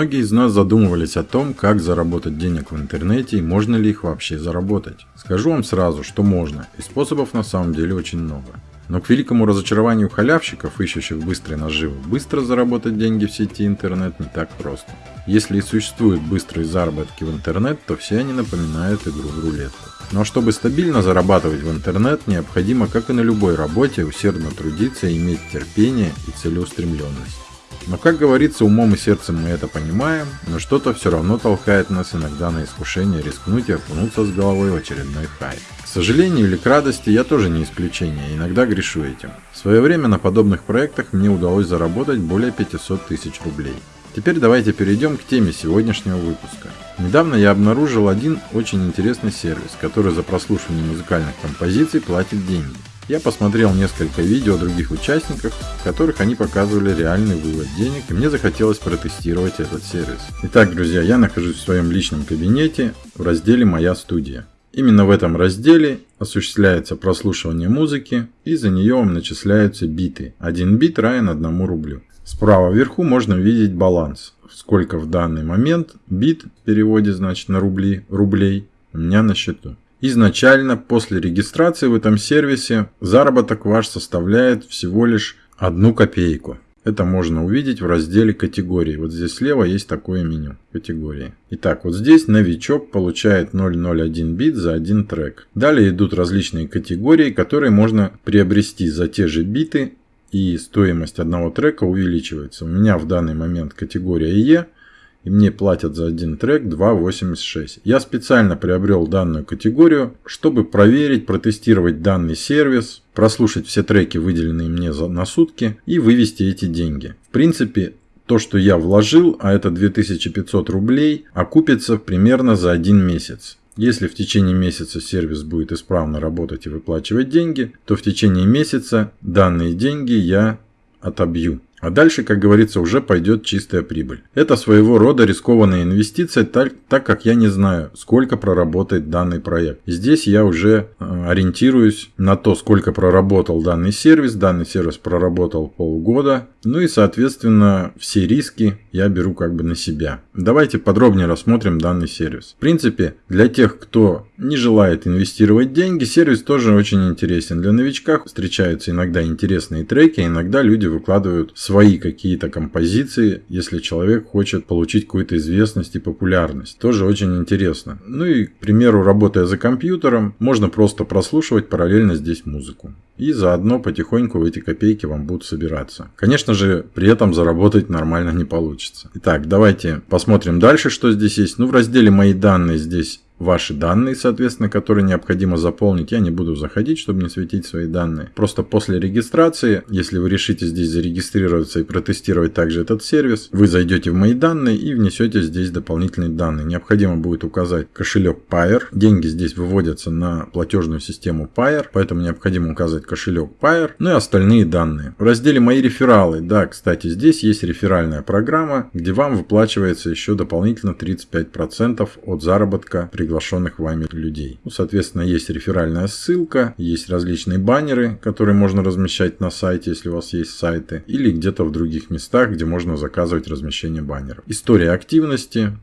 Многие из нас задумывались о том, как заработать денег в интернете и можно ли их вообще заработать. Скажу вам сразу, что можно, и способов на самом деле очень много. Но к великому разочарованию халявщиков, ищущих быстрой наживы, быстро заработать деньги в сети интернет не так просто. Если и существуют быстрые заработки в интернет, то все они напоминают игру в рулетку. Но чтобы стабильно зарабатывать в интернет, необходимо, как и на любой работе, усердно трудиться иметь терпение и целеустремленность. Но, как говорится, умом и сердцем мы это понимаем, но что-то все равно толкает нас иногда на искушение рискнуть и окунуться с головой в очередной хайп. К сожалению или к радости, я тоже не исключение, иногда грешу этим. В свое время на подобных проектах мне удалось заработать более 500 тысяч рублей. Теперь давайте перейдем к теме сегодняшнего выпуска. Недавно я обнаружил один очень интересный сервис, который за прослушивание музыкальных композиций платит деньги. Я посмотрел несколько видео других участников, в которых они показывали реальный вывод денег, и мне захотелось протестировать этот сервис. Итак, друзья, я нахожусь в своем личном кабинете в разделе «Моя студия». Именно в этом разделе осуществляется прослушивание музыки, и за нее вам начисляются биты. Один бит равен 1 рублю. Справа вверху можно видеть баланс, сколько в данный момент бит в переводе значит на рубли, рублей у меня на счету. Изначально после регистрации в этом сервисе заработок ваш составляет всего лишь одну копейку. Это можно увидеть в разделе категории. Вот здесь слева есть такое меню категории. Итак, вот здесь новичок получает 001 бит за один трек. Далее идут различные категории, которые можно приобрести за те же биты и стоимость одного трека увеличивается. У меня в данный момент категория Е – и мне платят за один трек 2.86. Я специально приобрел данную категорию, чтобы проверить, протестировать данный сервис, прослушать все треки, выделенные мне за, на сутки, и вывести эти деньги. В принципе, то, что я вложил, а это 2500 рублей, окупится примерно за один месяц. Если в течение месяца сервис будет исправно работать и выплачивать деньги, то в течение месяца данные деньги я отобью. А дальше, как говорится, уже пойдет чистая прибыль. Это своего рода рискованная инвестиция, так, так как я не знаю, сколько проработает данный проект. Здесь я уже э, ориентируюсь на то, сколько проработал данный сервис. Данный сервис проработал полгода. Ну и, соответственно, все риски я беру как бы на себя. Давайте подробнее рассмотрим данный сервис. В принципе, для тех, кто не желает инвестировать деньги, сервис тоже очень интересен. Для новичков встречаются иногда интересные треки, иногда люди выкладывают какие-то композиции, если человек хочет получить какую-то известность и популярность. Тоже очень интересно. Ну и, к примеру, работая за компьютером, можно просто прослушивать параллельно здесь музыку. И заодно потихоньку эти копейки вам будут собираться. Конечно же, при этом заработать нормально не получится. Итак, давайте посмотрим дальше, что здесь есть. Ну, в разделе «Мои данные» здесь ваши данные, соответственно, которые необходимо заполнить. Я не буду заходить, чтобы не светить свои данные. Просто после регистрации, если вы решите здесь зарегистрироваться и протестировать также этот сервис, вы зайдете в мои данные и внесете здесь дополнительные данные. Необходимо будет указать кошелек Pair. Деньги здесь выводятся на платежную систему Pair, поэтому необходимо указать кошелек Pair, ну и остальные данные. В разделе «Мои рефералы», да, кстати, здесь есть реферальная программа, где вам выплачивается еще дополнительно 35% от заработка при приглашенных вами людей. Ну, соответственно, есть реферальная ссылка, есть различные баннеры, которые можно размещать на сайте, если у вас есть сайты, или где-то в других местах, где можно заказывать размещение баннеров. История активности.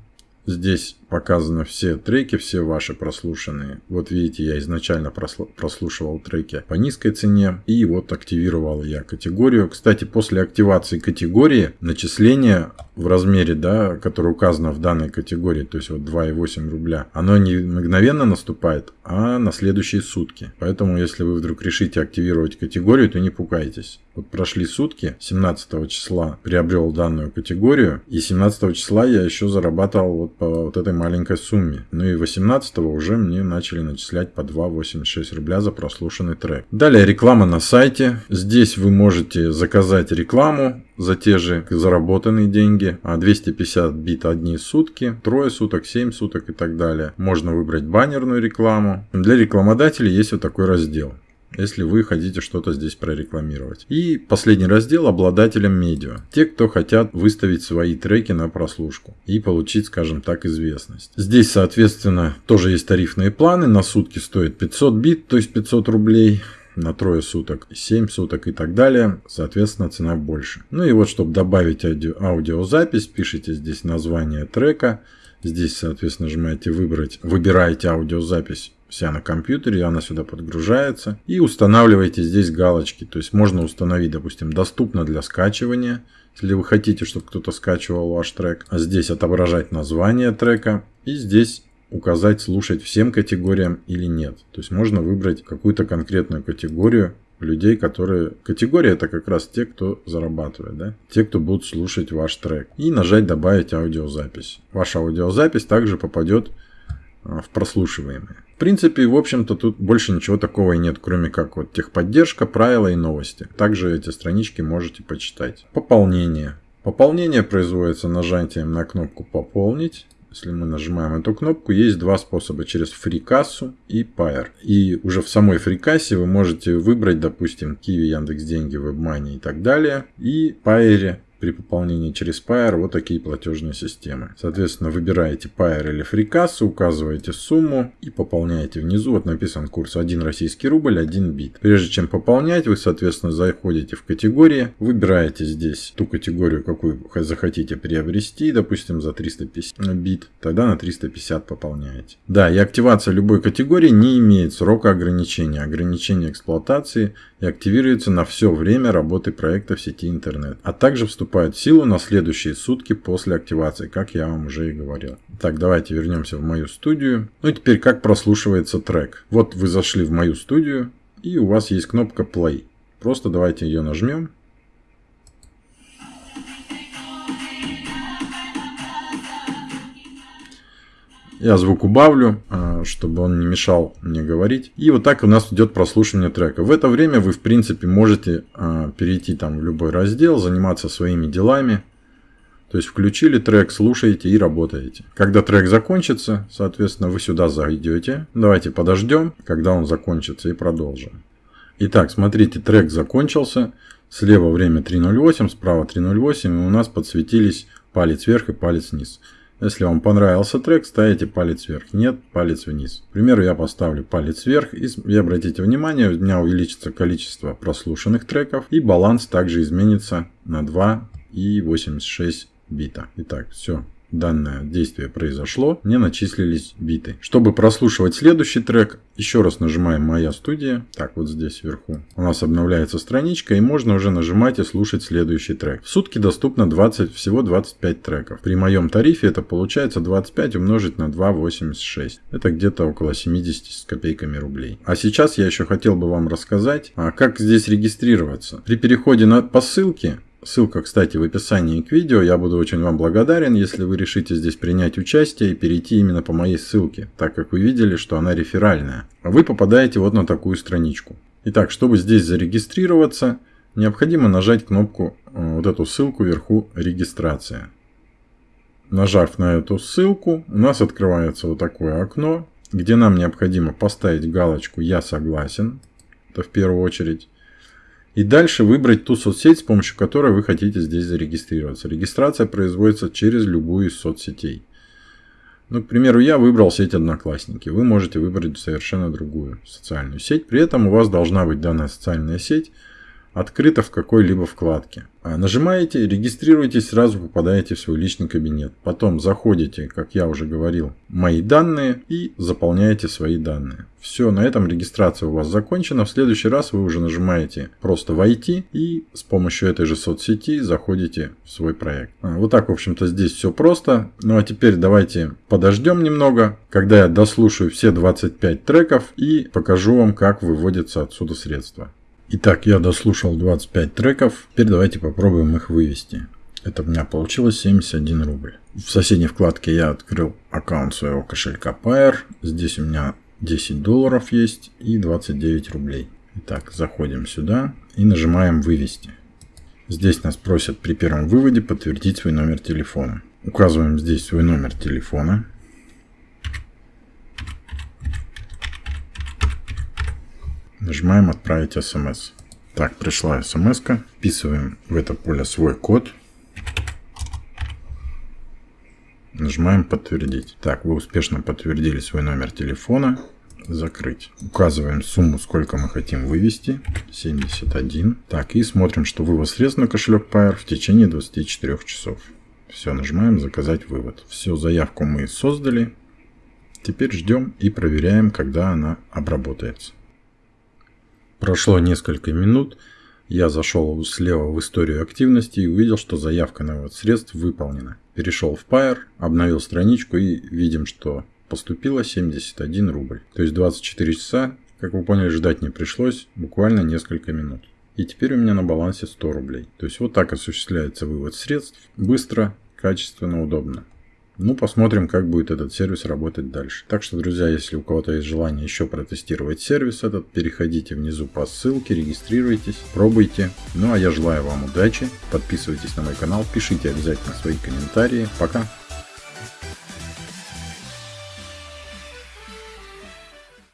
Здесь показаны все треки, все ваши прослушанные. Вот видите, я изначально прослушивал треки по низкой цене. И вот активировал я категорию. Кстати, после активации категории начисление в размере, да, который указано в данной категории, то есть вот 2,8 рубля, оно не мгновенно наступает, а на следующие сутки. Поэтому, если вы вдруг решите активировать категорию, то не пугайтесь. Вот прошли сутки, 17 числа приобрел данную категорию, и 17 числа я еще зарабатывал вот по вот этой маленькой сумме. Ну и 18 уже мне начали начислять по 2,86 рубля за прослушанный трек. Далее реклама на сайте. Здесь вы можете заказать рекламу за те же заработанные деньги. А 250 бит одни сутки, трое суток, 7 суток и так далее. Можно выбрать баннерную рекламу. Для рекламодателей есть вот такой раздел если вы хотите что-то здесь прорекламировать. И последний раздел обладателям медиа. Те, кто хотят выставить свои треки на прослушку и получить, скажем так, известность. Здесь, соответственно, тоже есть тарифные планы. На сутки стоит 500 бит, то есть 500 рублей. На трое суток, 7 суток и так далее, соответственно, цена больше. Ну и вот, чтобы добавить аудио, аудиозапись, пишите здесь название трека, здесь, соответственно, нажимаете «Выбрать», выбираете аудиозапись вся на компьютере, она сюда подгружается. И устанавливаете здесь галочки. То есть можно установить, допустим, доступно для скачивания. Если вы хотите, чтобы кто-то скачивал ваш трек. А здесь отображать название трека. И здесь указать слушать всем категориям или нет. То есть можно выбрать какую-то конкретную категорию людей, которые... Категория это как раз те, кто зарабатывает, да? Те, кто будут слушать ваш трек. И нажать добавить аудиозапись. Ваша аудиозапись также попадет а, в прослушиваемые. В принципе, в общем-то, тут больше ничего такого и нет, кроме как вот техподдержка, правила и новости. Также эти странички можете почитать. Пополнение. Пополнение производится нажатием на кнопку «Пополнить». Если мы нажимаем эту кнопку, есть два способа. Через фрикассу и Pair. И уже в самой фрикассе вы можете выбрать, допустим, Kiwi, Яндекс.Деньги, WebMoney и так далее. И Pair при пополнении через Pair вот такие платежные системы. Соответственно, выбираете Pair или FreeCass, указываете сумму и пополняете внизу. Вот написан курс 1 российский рубль, 1 бит. Прежде чем пополнять, вы, соответственно, заходите в категории, выбираете здесь ту категорию, какую захотите приобрести, допустим, за 350 бит, тогда на 350 пополняете. Да, и активация любой категории не имеет срока ограничения. Ограничение эксплуатации и активируется на все время работы проекта в сети интернет, а также вступает в силу на следующие сутки после активации, как я вам уже и говорил. Так, давайте вернемся в мою студию. Ну и теперь как прослушивается трек. Вот вы зашли в мою студию и у вас есть кнопка play. Просто давайте ее нажмем. Я звук убавлю, а, чтобы он не мешал мне говорить. И вот так у нас идет прослушивание трека. В это время вы, в принципе, можете а, перейти там в любой раздел, заниматься своими делами. То есть включили трек, слушаете и работаете. Когда трек закончится, соответственно, вы сюда зайдете. Давайте подождем, когда он закончится и продолжим. Итак, смотрите, трек закончился. Слева время 3.08, справа 3.08 и у нас подсветились палец вверх и палец вниз. Если вам понравился трек, ставите палец вверх. Нет, палец вниз. К примеру, я поставлю палец вверх. И, и обратите внимание, у меня увеличится количество прослушанных треков. И баланс также изменится на 2,86 бита. Итак, все данное действие произошло, мне начислились биты. Чтобы прослушивать следующий трек, еще раз нажимаем «Моя студия». Так, вот здесь вверху. У нас обновляется страничка, и можно уже нажимать и слушать следующий трек. В сутки доступно 20, всего 25 треков. При моем тарифе это получается 25 умножить на 2,86. Это где-то около 70 с копейками рублей. А сейчас я еще хотел бы вам рассказать, а как здесь регистрироваться. При переходе на, по ссылке Ссылка, кстати, в описании к видео. Я буду очень вам благодарен, если вы решите здесь принять участие и перейти именно по моей ссылке, так как вы видели, что она реферальная. Вы попадаете вот на такую страничку. Итак, чтобы здесь зарегистрироваться, необходимо нажать кнопку, э, вот эту ссылку вверху «Регистрация». Нажав на эту ссылку, у нас открывается вот такое окно, где нам необходимо поставить галочку «Я согласен». Это в первую очередь. И дальше выбрать ту соцсеть, с помощью которой вы хотите здесь зарегистрироваться. Регистрация производится через любую из соцсетей. Ну, к примеру, я выбрал сеть Одноклассники. Вы можете выбрать совершенно другую социальную сеть. При этом у вас должна быть данная социальная сеть открыта в какой-либо вкладке. А нажимаете, регистрируетесь, сразу попадаете в свой личный кабинет. Потом заходите, как я уже говорил, мои данные и заполняете свои данные. Все, на этом регистрация у вас закончена. В следующий раз вы уже нажимаете просто «Войти» и с помощью этой же соцсети заходите в свой проект. А, вот так, в общем-то, здесь все просто. Ну а теперь давайте подождем немного, когда я дослушаю все 25 треков и покажу вам, как выводятся отсюда средства. Итак, я дослушал 25 треков. Теперь давайте попробуем их вывести. Это у меня получилось 71 рубль. В соседней вкладке я открыл аккаунт своего кошелька Pair. Здесь у меня 10 долларов есть и 29 рублей. Итак, заходим сюда и нажимаем «Вывести». Здесь нас просят при первом выводе подтвердить свой номер телефона. Указываем здесь свой номер телефона. Нажимаем «Отправить смс». Так, пришла смс -ка. Вписываем в это поле свой код. Нажимаем «Подтвердить». Так, вы успешно подтвердили свой номер телефона. закрыть. Указываем сумму, сколько мы хотим вывести. 71. Так, и смотрим, что вывод средств на кошелек Pair в течение 24 часов. Все, нажимаем заказать вывод. Все, заявку мы создали. Теперь ждем и проверяем, когда она обработается. Прошло несколько минут. Я зашел слева в историю активности и увидел, что заявка на вывод средств выполнена. Перешел в Pair, обновил страничку и видим, что поступило 71 рубль. То есть 24 часа, как вы поняли, ждать не пришлось, буквально несколько минут. И теперь у меня на балансе 100 рублей. То есть вот так осуществляется вывод средств. Быстро, качественно, удобно. Ну, посмотрим, как будет этот сервис работать дальше. Так что, друзья, если у кого-то есть желание еще протестировать сервис этот, переходите внизу по ссылке, регистрируйтесь, пробуйте. Ну, а я желаю вам удачи, подписывайтесь на мой канал, пишите обязательно свои комментарии. Пока!